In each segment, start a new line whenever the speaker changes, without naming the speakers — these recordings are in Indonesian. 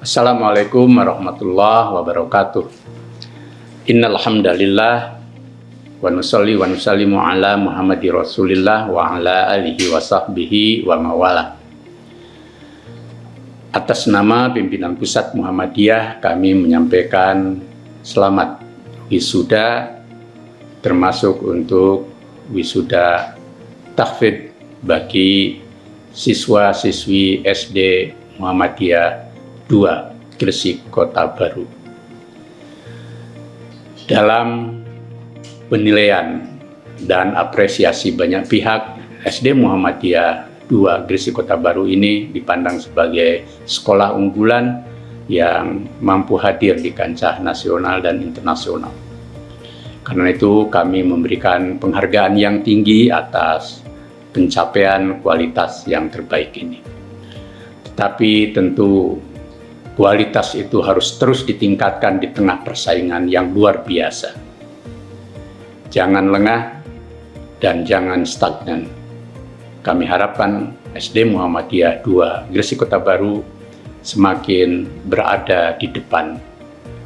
Assalamualaikum warahmatullahi wabarakatuh. Innal hamdalillah wa nusalli wa nusallimu ala Muhammadi Rasulillah wa ala alihi wa sahbihi wa mawala. Atas nama pimpinan pusat Muhammadiyah kami menyampaikan selamat wisuda termasuk untuk wisuda tahfidz bagi siswa-siswi SD Muhammadiyah 2 Gresik Kota Baru. Dalam penilaian dan apresiasi banyak pihak, SD Muhammadiyah 2 Gresik Kota Baru ini dipandang sebagai sekolah unggulan yang mampu hadir di kancah nasional dan internasional. Karena itu kami memberikan penghargaan yang tinggi atas pencapaian kualitas yang terbaik ini. Tetapi tentu kualitas itu harus terus ditingkatkan di tengah persaingan yang luar biasa. Jangan lengah dan jangan stagnan. Kami harapkan SD Muhammadiyah 2 Gresik Kota Baru semakin berada di depan,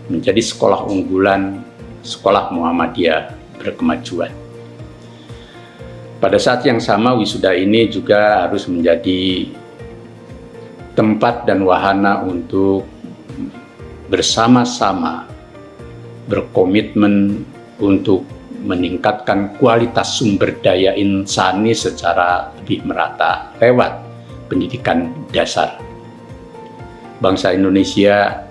menjadi sekolah unggulan, sekolah Muhammadiyah berkemajuan. Pada saat yang sama wisuda ini juga harus menjadi tempat dan wahana untuk bersama-sama berkomitmen untuk meningkatkan kualitas sumber daya insani secara lebih merata lewat pendidikan dasar. Bangsa Indonesia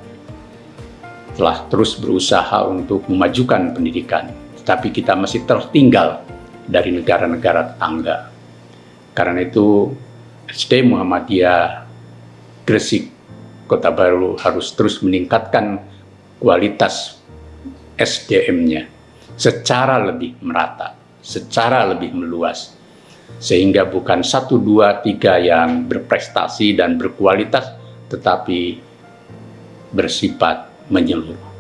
telah terus berusaha untuk memajukan pendidikan, tetapi kita masih tertinggal dari negara-negara tetangga. Karena itu SD Muhammadiyah Gresik Kota Baru harus terus meningkatkan kualitas SDM-nya secara lebih merata, secara lebih meluas. Sehingga bukan satu, dua, tiga yang berprestasi dan berkualitas, tetapi bersifat menyeluruh.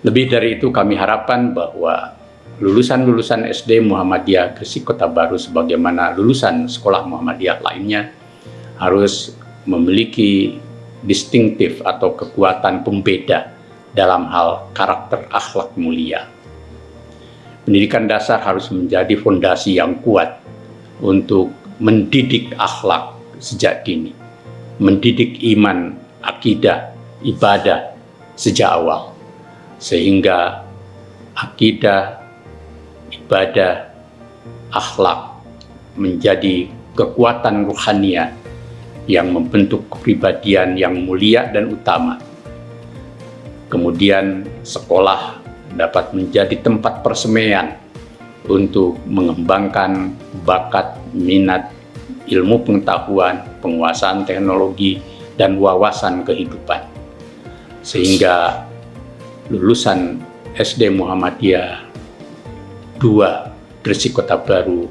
Lebih dari itu kami harapkan bahwa lulusan-lulusan SD Muhammadiyah Gresik Kota Baru sebagaimana lulusan sekolah Muhammadiyah lainnya harus memiliki distintif atau kekuatan pembeda dalam hal karakter akhlak mulia. Pendidikan dasar harus menjadi fondasi yang kuat untuk mendidik akhlak sejak dini, mendidik iman, akidah, ibadah sejak awal, sehingga akidah, ibadah, akhlak menjadi kekuatan ruhania yang membentuk kepribadian yang mulia dan utama. Kemudian sekolah dapat menjadi tempat persemaian untuk mengembangkan bakat, minat, ilmu pengetahuan, penguasaan teknologi, dan wawasan kehidupan. Sehingga lulusan SD Muhammadiyah dua Gresik Kota Baru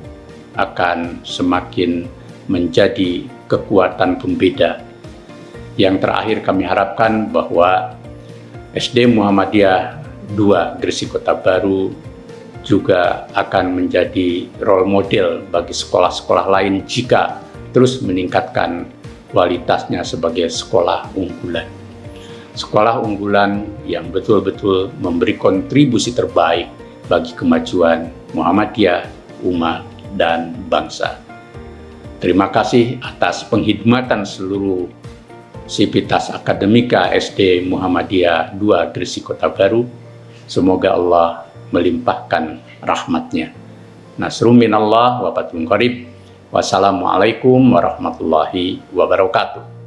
akan semakin menjadi kekuatan pembeda. Yang terakhir kami harapkan bahwa SD Muhammadiyah 2 Gresik Kota Baru juga akan menjadi role model bagi sekolah-sekolah lain jika terus meningkatkan kualitasnya sebagai sekolah unggulan. Sekolah unggulan yang betul-betul memberi kontribusi terbaik bagi kemajuan Muhammadiyah, umat, dan bangsa. Terima kasih atas penghidmatan seluruh Sivitas Akademika SD Muhammadiyah 2 Gresik Kota Baru. Semoga Allah melimpahkan rahmatnya. Nasrul minallah wa Qarib. Wassalamualaikum warahmatullahi wabarakatuh.